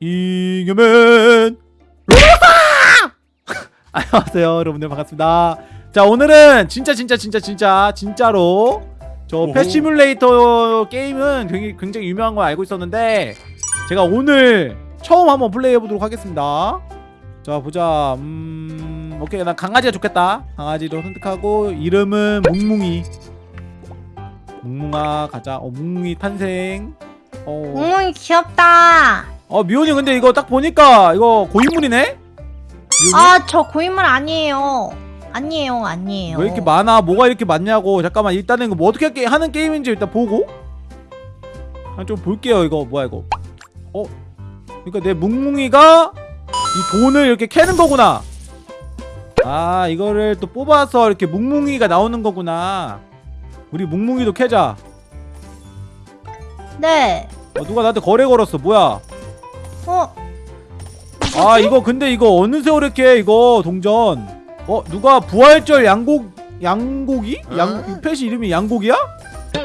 잉여맨. 로봇아! 안녕하세요 여러분들 반갑습니다. 자 오늘은 진짜 진짜 진짜 진짜 진짜로 저. 패시뮬레이터 게임은 굉장히, 굉장히 유명한 걸 알고 있었는데 제가 오늘 처음 한번 플레이해 보도록 하겠습니다. 자 보자. 음 오케이. 난 강아지가 좋겠다. 강아지로 선택하고 이름은 뭉뭉이. 뭉뭉아 가자. 어 뭉뭉이 탄생. 어, 웅웅이 귀엽다. 어 미혼이 근데 이거 딱 보니까 이거 고인물이네? 아, 저 고인물 아니에요. 아니에요, 아니에요. 왜 이렇게 많아? 뭐가 이렇게 많냐고 잠깐만 일단은 이거 뭐 어떻게 게- 하는 게임인지 일단 보고 한좀 볼게요 이거 뭐야 이거 어? 그러니까 내 뭉뭉이가 이 돈을 이렇게 캐는 거구나 아 이거를 또 뽑아서 이렇게 뭉뭉이가 나오는 거구나 우리 뭉뭉이도 캐자 네. 어, 누가 나한테 거래 걸었어 뭐야 어, 아 이거 근데 이거 어느 세월에 캐 이거 동전? 어 누가 부활절 양곡 양고기? 양 펫이 이름이 양고기야?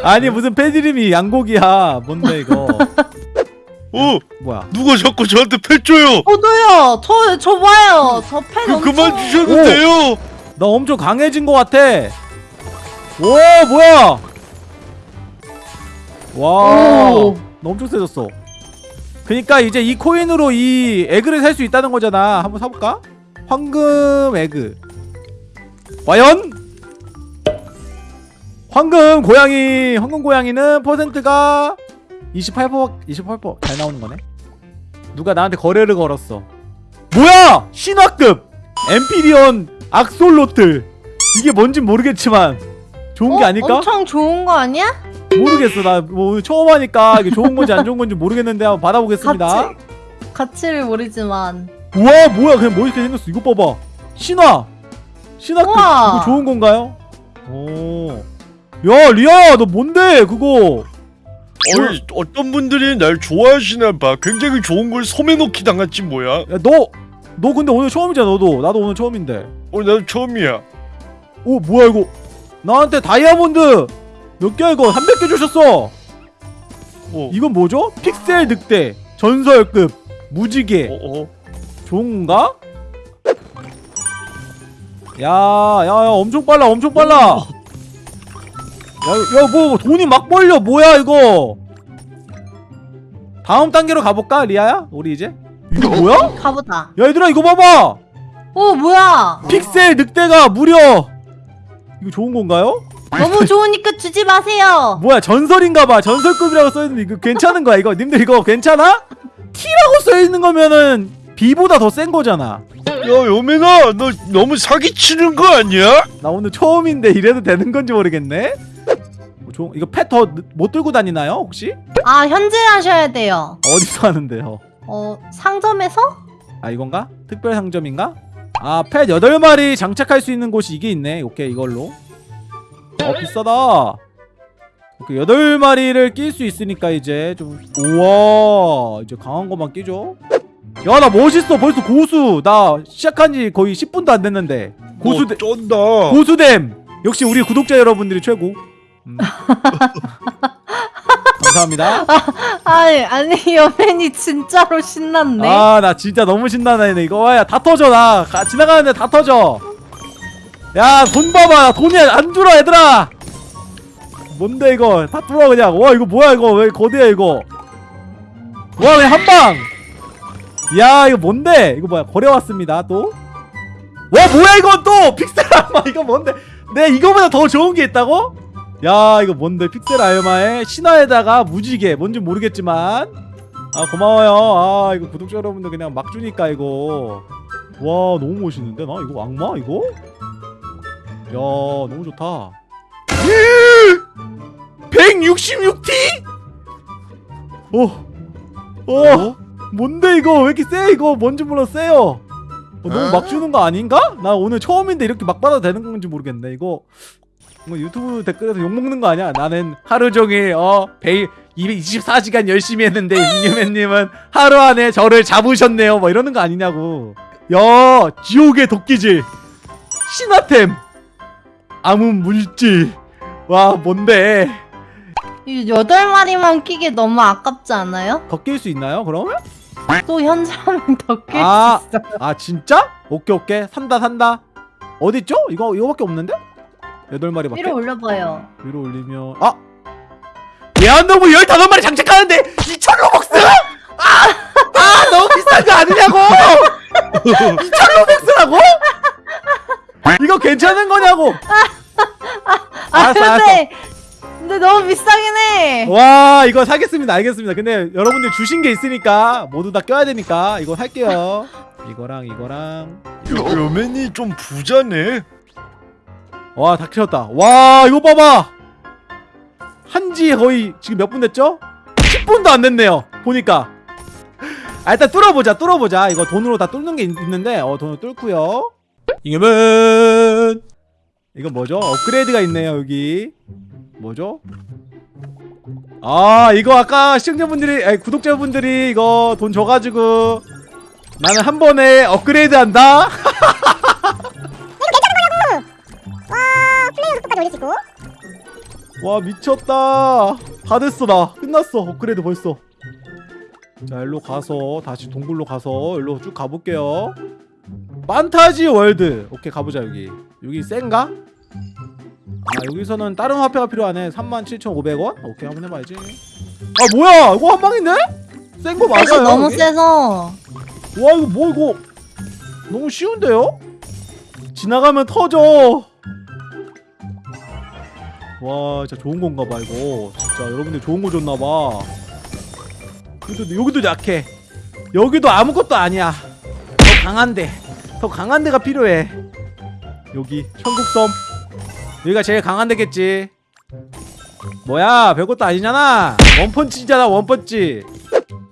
아니 무슨 펫 이름이 양고기야. 뭔데 이거? 어 뭐야? 누가 자꾸 저한테 펫 줘요? 저도요. 저, 저 봐요. 저팬 그, 엄청. 그만 주셔도 돼요! 나 엄청 강해진 것 같아. 오 뭐야? 와 오. 나 엄청 세졌어 그니까 이제 이 코인으로 이 에그를 살 수 있다는 거잖아 한번 사볼까? 황금 에그 과연? 황금 고양이 황금 고양이는 퍼센트가 28% 28%잘 나오는 거네 누가 나한테 거래를 걸었어 뭐야 신화급 엠피리온 악솔로틀 이게 뭔진 모르겠지만 좋은 게 어, 아닐까? 엄청 좋은 거 아니야? 모르겠어. 나뭐 오늘 처음 하니까 이게 좋은 건지 안 좋은 건지 모르겠는데 한번 받아보겠습니다. 가치, 가치를 모르지만. 우와 뭐야? 그냥 멋있게 생겼어? 이거 봐봐. 신화. 우와. 이거 좋은 건가요? 오야 리아야 너 뭔데 그거? 어이, 어떤 분들이 날 좋아하시나 봐. 굉장히 좋은 걸 소매놓기 당했지 뭐야? 야 너 너 근데 오늘 처음이잖아 너도. 나도 오늘 처음인데. 어 나도 처음이야. 오 뭐야 이거? 나한테 다이아몬드 몇 개야 이거 300개 주셨어 어, 이건 뭐죠? 픽셀 늑대 전설급 무지개 어, 어. 좋은 건가? 야, 야, 야, 엄청 빨라, 엄청 빨라. 야, 야, 뭐, 돈이 막 벌려, 뭐야, 이거. 다음 단계로 가볼까, 리아야? 우리 이제? 이게 뭐야? 가보자. 야, 얘들아, 이거 봐봐! 오, 뭐야? 픽셀 늑대가 무려! 이거 좋은 건가요? 너무 좋으니까 주지 마세요. 뭐야, 전설인가봐. 전설급이라고 써있는데, 이거 괜찮은 거야, 이거? 님들 이거 괜찮아? T라고 써있는 거면은, B보다 더 센 거잖아. 야 여민아 너 너무 사기치는 거 아니야? 나 오늘 처음인데 이래도 되는 건지 모르겠네. 뭐 좀- 이거 펫 더 못 들고 다니나요 혹시? 아, 현질 하셔야 돼요. 어디서 하는데요? 어, 상점에서? 아 이건가? 특별 상점인가? 아펫 8마리 장착할 수 있는 곳이 이게 있네. 오케이 이걸로. 어 비싸다. 오케이 8마리를 낄 수 있으니까 이제 좀 우와 이제 강한 것만 끼죠. 야 나 멋있어. 벌써 고수. 나 시작한 지 거의 10분도 안 됐는데. 고수대 너 쩐다. 고수댐. 역시 우리 구독자 여러분들이 최고. 음. 감사합니다. 아니, 아니, 여맨이 진짜로 신났네. 아 나 진짜 너무 신나네 이거. 와야 다 터져 나. 가- 지나가는데 다 터져 야 돈 봐봐. 돈이 안 줄어 얘들아. 뭔데 이거? 다 뚫어 그냥. 와 이거 뭐야 이거? 왜 거대해 이거? 와 그냥 한방. 야 이거 뭔데? 이거 뭐야 거래 왔습니다 또. 와 뭐야 이건 또? 픽셀 알마 이거 뭔데? 내 이거보다 더 좋은 게 있다고? 야 이거 뭔데? 픽셀 알마에 신화에다가 무지개. 뭔지 모르겠지만. 아 고마워요. 아 이거 구독자 여러분들 그냥 막 주니까 이거. 와 너무 멋있는데 나? 이거 악마 이거? 야 너무 좋다. 166T? 어, 어, 뭔데 이거? 왜 이렇게 세 이거 뭔지 몰라 세요. 어, 너무 막 주는 거 아닌가? 나 오늘 처음인데 이렇게 막 받아도 되는 건지 모르겠네 이거. 뭐 유튜브 댓글에서 욕먹는 거 아니야? 나는 하루 종일 어 베이 224시간 열심히 했는데 잉여맨님은 하루 안에 저를 잡으셨네요. 뭐 이러는 거 아니냐고. 야 지옥의 도끼질. 신화템 암흑 물질 와 뭔데 이 여덟 마리만 끼기 너무 아깝지 않아요? 더 낄 수 있나요 그럼? 또 현자면 더끌 아. 수 있어. 아 진짜? 오케이 오케이 산다 산다 어디 있죠? 이거 이거밖에 없는데? 여덟 마리밖에 위로 올려봐요. 위로 올리면 아 예안동무 15마리 장착하는데 2천 로벅스? 아! 아 너무 비싼 거 아니냐고 2천 로벅스라고? 이거 괜찮은 거냐고. 아 알았어, 근데 근데 너무 비싸긴 해. 와 이거 사겠습니다. 알겠습니다. 근데 여러분들 주신 게 있으니까 모두 다 껴야 되니까 이거 살게요. 이거랑 이거랑. 여맨이 좀 부자네. 와다 키웠다. 와 이거 봐봐. 한지 거의 지금 몇 분 됐죠? 10분도 안 됐네요 보니까. 아 일단 뚫어보자 뚫어보자. 이거 돈으로 다 뚫는 게 있, 있는데 어 돈으로 뚫고요. 이겨면 이건 뭐죠? 업그레이드가 있네요 여기. 뭐죠? 아 이거 아까 시청자분들이 아니 구독자분들이 이거 돈 줘가지고 나는 한 번에 업그레이드 한다? 속도까지 올릴 수 있고 와 미쳤다. 다 됐어 나. 끝났어 업그레이드 벌써. 자 일로 가서 다시 동굴로 가서 일로 쭉 가볼게요 판타지 월드. 오케이 가보자 여기. 여기 센가? 아 여기서는 다른 화폐가 필요하네. 37,500원? 오케이 한번 해봐야지. 아 뭐야? 이거 한 방인데? 센거 패시 맞아요 너무 여기? 세서. 와 이거 뭐 이거 너무 쉬운데요? 지나가면 터져. 와 진짜 좋은 건가 봐 이거. 진짜 여러분들 좋은 거 줬나 봐. 여기도, 여기도 약해. 여기도 아무것도 아니야. 더 강한데 더 강한 데가 필요해 여기 천국섬 여기가 제일 강한 데겠지 뭐야 별것도 아니잖아 원펀치잖아 원펀치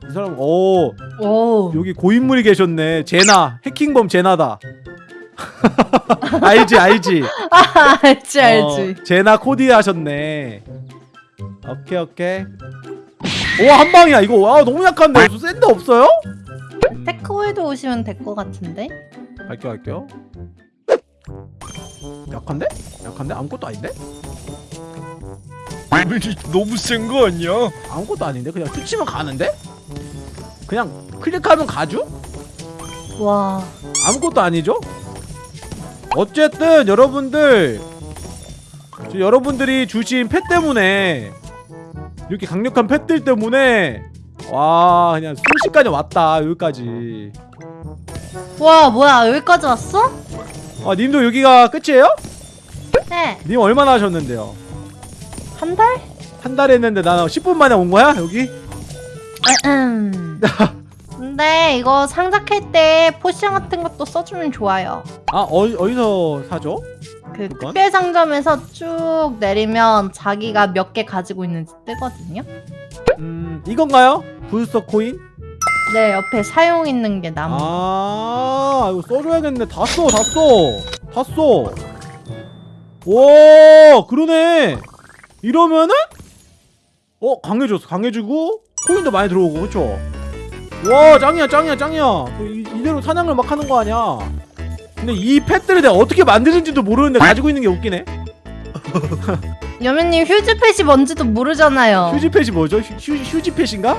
이 사람 오 오. 여기 고인물이 계셨네. 제나 해킹범 제나다. 알지 알지. 아, 알지 알지. 어, 제나 코디 하셨네. 오케이 오케이. 오 한 방이야 이거. 와 너무 약한데. 센데 없어요? 음, 테크홀드 오시면 될 것 같은데. 갈게요 갈게요. 약한데? 약한데? 아무것도 아닌데? 너무 센 거 아니야? 아무것도 아닌데? 그냥 툭 치면 가는데? 그냥 클릭하면 가죠? 와. 아무것도 아니죠? 어쨌든 여러분들 저 여러분들이 주신 pet 때문에 이렇게 강력한 pet들 때문에 와 그냥 순식간에 왔다 여기까지 와 뭐야 여기까지 왔어? 아 님도 여기가 끝이에요? 네. 님 얼마나 하셨는데요? 한 달? 한 달 했는데 나는 10분 만에 온 거야 여기? 음. 근데 이거 상작할 때 potion 같은 것도 써주면 좋아요. 아 어, 어디서 사죠? 그 그건? 특별 상점에서 쭉 내리면 자기가 몇 개 가지고 있는지 뜨거든요. 음 이건가요? 부스터 코인? 네 옆에 사용 있는 게 나무. 아 이거 써줘야겠네. 다 써 다 써. 다 써. 와 그러네. 이러면은? 어 강해졌어 강해지고? 코인도 많이 들어오고 그쵸? 와 짱이야 짱이야 짱이야. 이, 이대로 사냥을 막 하는 거 아니야? 근데 이 펫들을 내가 어떻게 만드는지도 모르는데 가지고 있는 게 웃기네? 여민님 휴즈펫이 뭔지도 모르잖아요. 휴지 펫이 뭐죠? 휴, 휴, 휴지 펫인가?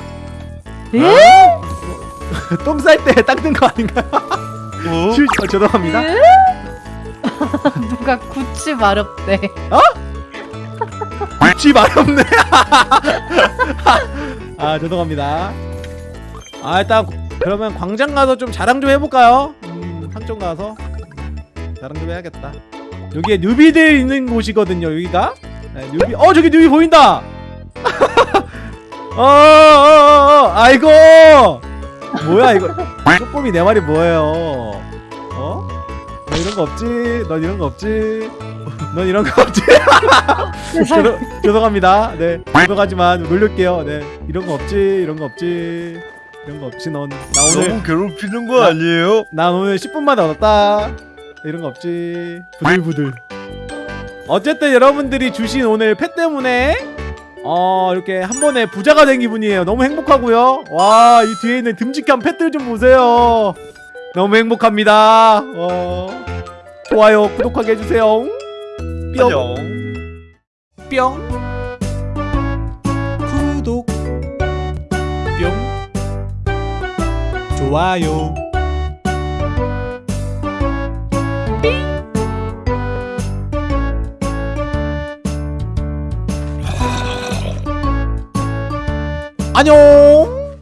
에? 똥 쌀 때 닦는 거 아닌가 어? 어, 죄송합니다 으? 누가 구찌 마렵대. 쥐 마렵네. 아 죄송합니다. 아 일단 그러면 광장 가서 좀 자랑 좀 해볼까요? 음, 상점 가서 자랑 좀 해야겠다. 여기에 뉴비들 있는 곳이거든요. 여기가 네, 뉴비. 어 저기 뉴비 보인다. 어, 어, 어, 어, 아이고. 뭐야 이거? 쪼꼬미 내 말이 뭐예요? 어? 너 이런 거 없지? 넌 이런 거 없지? 넌 이런 거 없지? 죄송, 죄송합니다. 네, 죄송하지만 놀릴게요. 네, 이런 거 없지, 이런 거 없지, 이런 거 없지. 넌 나 오늘 너무 괴롭히는 거 아니에요? 난 오늘 10분 만에 얻었다. 이런 거 없지. 부들부들. 어쨌든 여러분들이 주신 오늘 펫 때문에 어 이렇게 한 번에 부자가 된 기분이에요. 너무 행복하고요. 와, 이 뒤에 있는 듬직한 펫들 좀 보세요. 너무 행복합니다. 어, 좋아요, 구독하게 해주세요. 뿅. 뿅 구독 뿅 좋아요 안녕